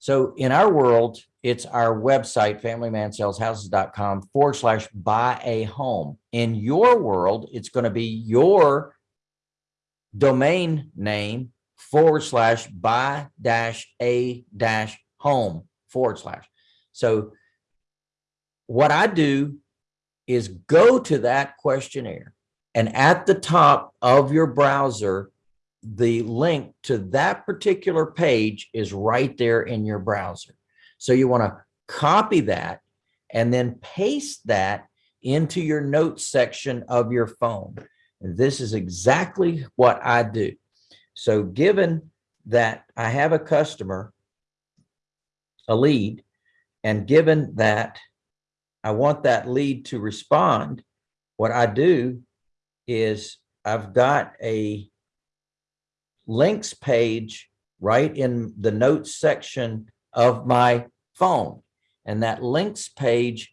So in our world, it's our website, familymansaleshouses.com forward slash buy a home. In your world, it's going to be your domain name forward slash buy dash a dash home forward slash. So what I do is go to that questionnaire and at the top of your browser, the link to that particular page is right there in your browser. So you want to copy that and then paste that into your notes section of your phone. And this is exactly what I do. So given that I have a customer, a lead, and given that I want that lead to respond, what I do is I've got a links page right in the notes section of my phone. And that links page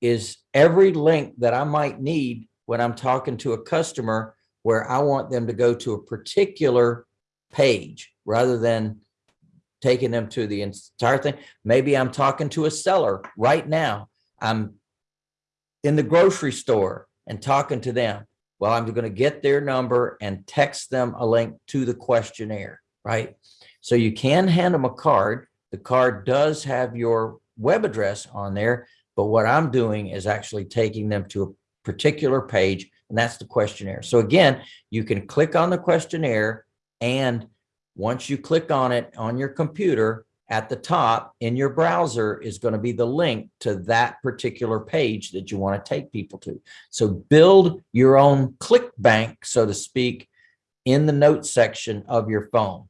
is every link that I might need when I'm talking to a customer where I want them to go to a particular page rather than taking them to the entire thing. Maybe I'm talking to a seller right now. I'm in the grocery store and talking to them. Well, I'm going to get their number and text them a link to the questionnaire, right? So you can hand them a card. The card does have your web address on there, but what I'm doing is actually taking them to a particular page, and that's the questionnaire. So again, you can click on the questionnaire, and once you click on it on your computer, at the top in your browser is going to be the link to that particular page that you want to take people to. So build your own click bank, so to speak, in the notes section of your phone.